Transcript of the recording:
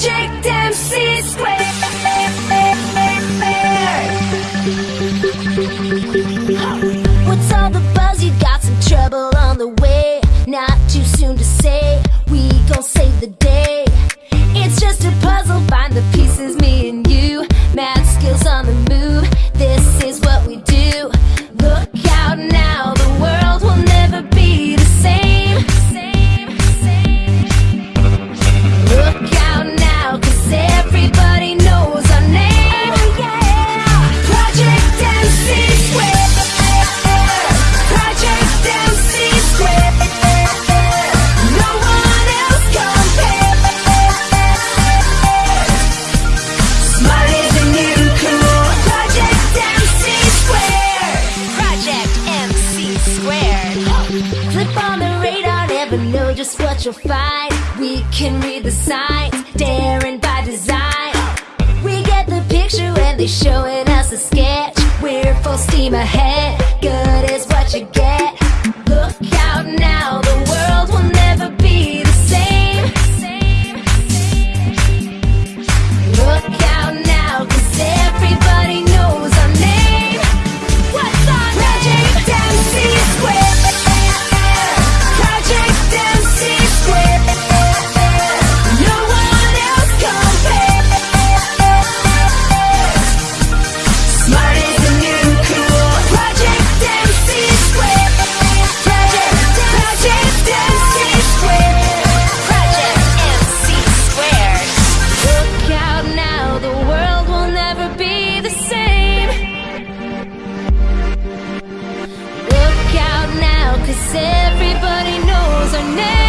Project MC Square. Flip on the radar, never know just what you'll find. We can read the signs, daring by design. We get the picture when they're showing us a sketch. We're full steam ahead. are never